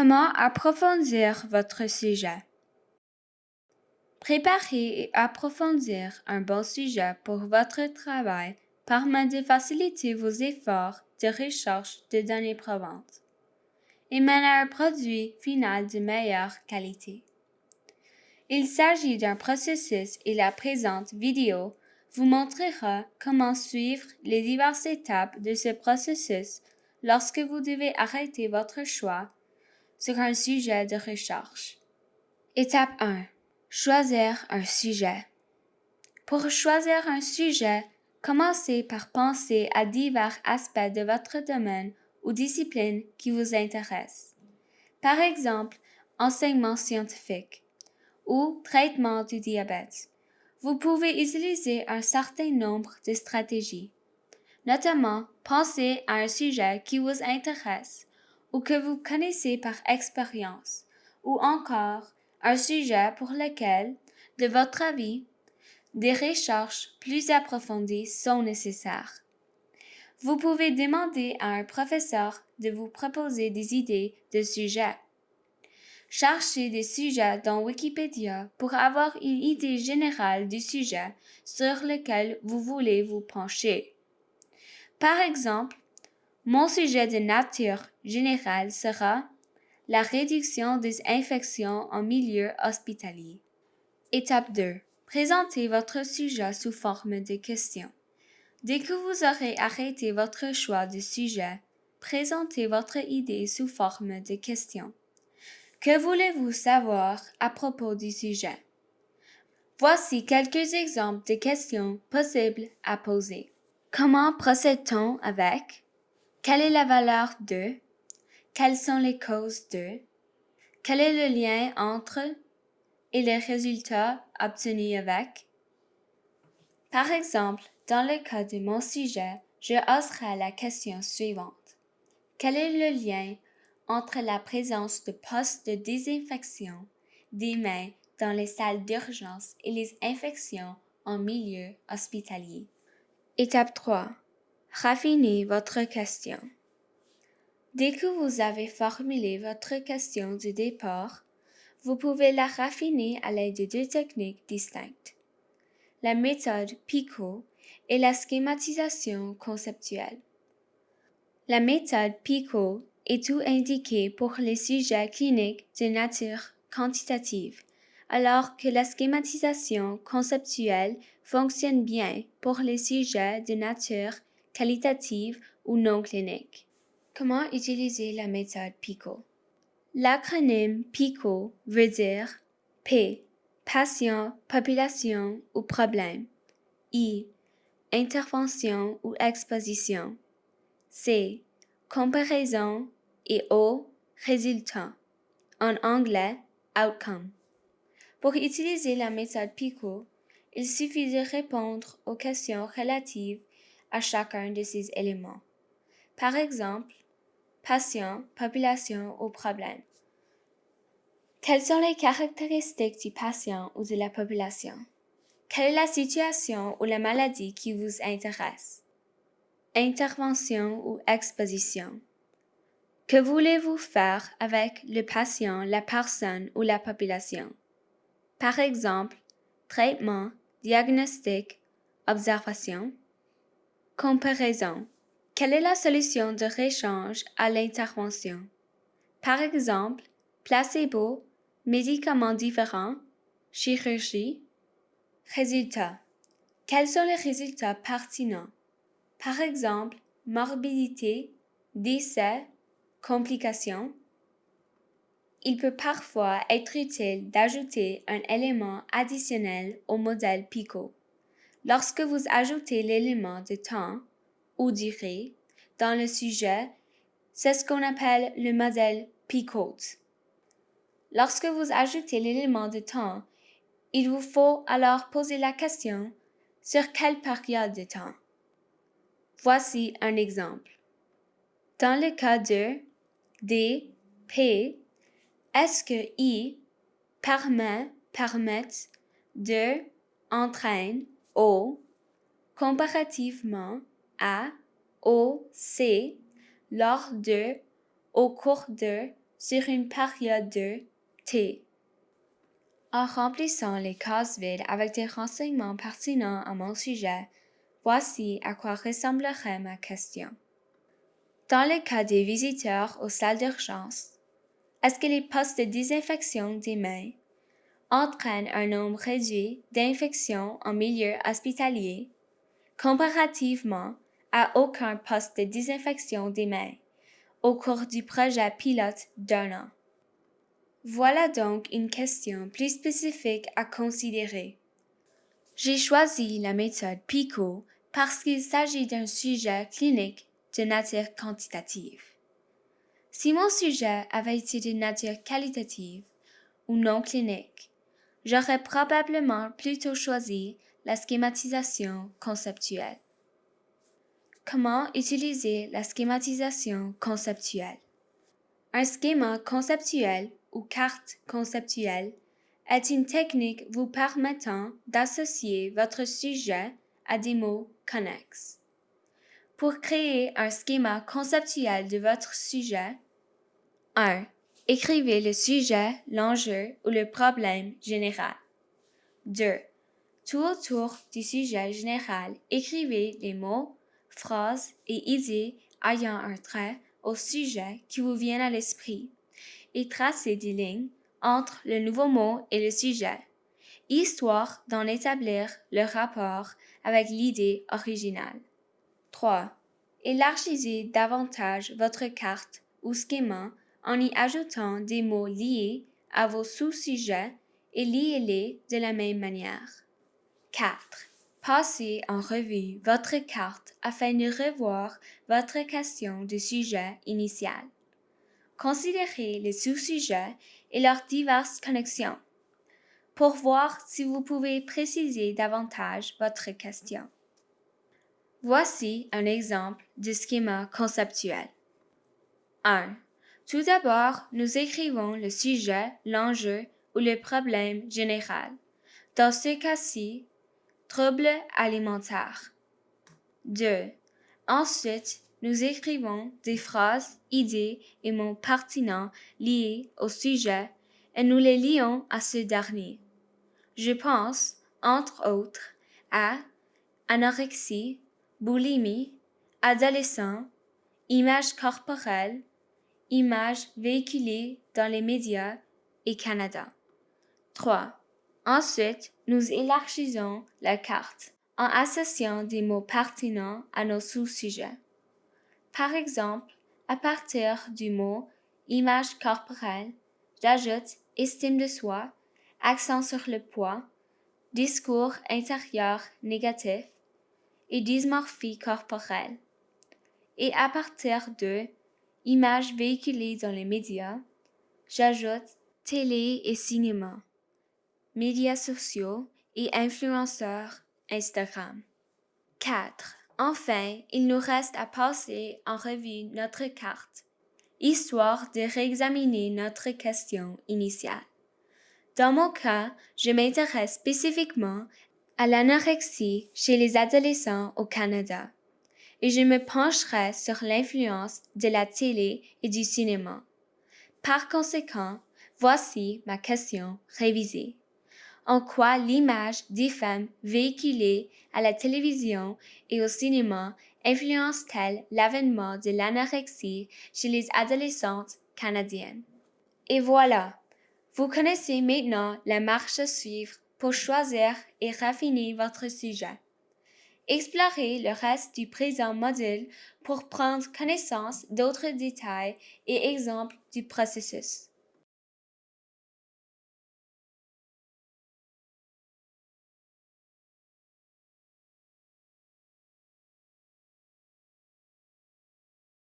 Comment approfondir votre sujet? Préparer et approfondir un bon sujet pour votre travail permet de faciliter vos efforts de recherche de données probantes et mène à un produit final de meilleure qualité. Il s'agit d'un processus et la présente vidéo vous montrera comment suivre les diverses étapes de ce processus lorsque vous devez arrêter votre choix sur un sujet de recherche. Étape 1. Choisir un sujet. Pour choisir un sujet, commencez par penser à divers aspects de votre domaine ou discipline qui vous intéressent. Par exemple, enseignement scientifique ou traitement du diabète. Vous pouvez utiliser un certain nombre de stratégies. Notamment, pensez à un sujet qui vous intéresse ou que vous connaissez par expérience, ou encore un sujet pour lequel, de votre avis, des recherches plus approfondies sont nécessaires. Vous pouvez demander à un professeur de vous proposer des idées de sujets. Cherchez des sujets dans Wikipédia pour avoir une idée générale du sujet sur lequel vous voulez vous pencher. Par exemple, mon sujet de nature générale sera la réduction des infections en milieu hospitalier. Étape 2. Présentez votre sujet sous forme de questions. Dès que vous aurez arrêté votre choix de sujet, présentez votre idée sous forme de questions. Que voulez-vous savoir à propos du sujet? Voici quelques exemples de questions possibles à poser. Comment procède-t-on avec? Quelle est la valeur de? Quelles sont les causes de? Quel est le lien entre et les résultats obtenus avec? Par exemple, dans le cas de mon sujet, je oserai la question suivante. Quel est le lien entre la présence de postes de désinfection des mains dans les salles d'urgence et les infections en milieu hospitalier? Étape 3. Raffinez votre question. Dès que vous avez formulé votre question du départ, vous pouvez la raffiner à l'aide de deux techniques distinctes. La méthode PICO et la schématisation conceptuelle. La méthode PICO est tout indiquée pour les sujets cliniques de nature quantitative, alors que la schématisation conceptuelle fonctionne bien pour les sujets de nature qualitative ou non clinique. Comment utiliser la méthode PICO? L'acronyme PICO veut dire P. Patient, population ou problème. I. Intervention ou exposition. C. Comparaison et O. Résultat. En anglais, outcome. Pour utiliser la méthode PICO, il suffit de répondre aux questions relatives à chacun de ces éléments. Par exemple, patient, population ou problème. Quelles sont les caractéristiques du patient ou de la population? Quelle est la situation ou la maladie qui vous intéresse? Intervention ou exposition. Que voulez-vous faire avec le patient, la personne ou la population? Par exemple, traitement, diagnostic, observation. Comparaison. Quelle est la solution de réchange à l'intervention? Par exemple, placebo, médicaments différents, chirurgie. Résultats. Quels sont les résultats pertinents? Par exemple, morbidité, décès, complications. Il peut parfois être utile d'ajouter un élément additionnel au modèle PICO. Lorsque vous ajoutez l'élément de temps ou durée dans le sujet, c'est ce qu'on appelle le modèle PICOT. Lorsque vous ajoutez l'élément de temps, il vous faut alors poser la question sur quelle période de temps? Voici un exemple. Dans le cas de D, P, est-ce que I permet, permet de, entraîne, O, comparativement à, au, C, lors de, au cours de, sur une période de T. En remplissant les cases vides avec des renseignements pertinents à mon sujet, voici à quoi ressemblerait ma question. Dans le cas des visiteurs aux salles d'urgence, est-ce que les postes de désinfection des mains entraînent un nombre réduit d'infections en milieu hospitalier comparativement à aucun poste de désinfection des mains au cours du projet pilote d'un an? Voilà donc une question plus spécifique à considérer. J'ai choisi la méthode PICO parce qu'il s'agit d'un sujet clinique de nature quantitative. Si mon sujet avait été de nature qualitative ou non clinique, j'aurais probablement plutôt choisi la schématisation conceptuelle. Comment utiliser la schématisation conceptuelle? Un schéma conceptuel ou carte conceptuelle est une technique vous permettant d'associer votre sujet à des mots connexes. Pour créer un schéma conceptuel de votre sujet, 1. Écrivez le sujet, l'enjeu ou le problème général. 2. Tout autour du sujet général, écrivez les mots, phrases et idées ayant un trait au sujet qui vous viennent à l'esprit et tracez des lignes entre le nouveau mot et le sujet, histoire d'en établir le rapport avec l'idée originale. 3. Élargissez davantage votre carte ou schéma en y ajoutant des mots liés à vos sous-sujets et liez-les de la même manière. 4. Passez en revue votre carte afin de revoir votre question de sujet initial. Considérez les sous-sujets et leurs diverses connexions pour voir si vous pouvez préciser davantage votre question. Voici un exemple de schéma conceptuel. 1. Tout d'abord, nous écrivons le sujet, l'enjeu ou le problème général. Dans ce cas-ci, trouble alimentaire. 2. Ensuite, nous écrivons des phrases, idées et mots pertinents liés au sujet et nous les lions à ce dernier. Je pense, entre autres, à anorexie, boulimie, adolescent, image corporelle, images véhiculées dans les médias et Canada. 3. Ensuite, nous élargissons la carte en associant des mots pertinents à nos sous-sujets. Par exemple, à partir du mot image corporelle, j'ajoute estime de soi, accent sur le poids, discours intérieur négatif et dysmorphie corporelle. Et à partir de images véhiculées dans les médias, j'ajoute télé et cinéma, médias sociaux et influenceurs Instagram. 4. Enfin, il nous reste à passer en revue notre carte, histoire de réexaminer notre question initiale. Dans mon cas, je m'intéresse spécifiquement à l'anorexie chez les adolescents au Canada et je me pencherai sur l'influence de la télé et du cinéma. Par conséquent, voici ma question révisée en quoi l'image des femmes véhiculées à la télévision et au cinéma influence-t-elle l'avènement de l'anorexie chez les adolescentes canadiennes? Et voilà, vous connaissez maintenant la marche à suivre pour choisir et raffiner votre sujet. Explorez le reste du présent module pour prendre connaissance d'autres détails et exemples du processus.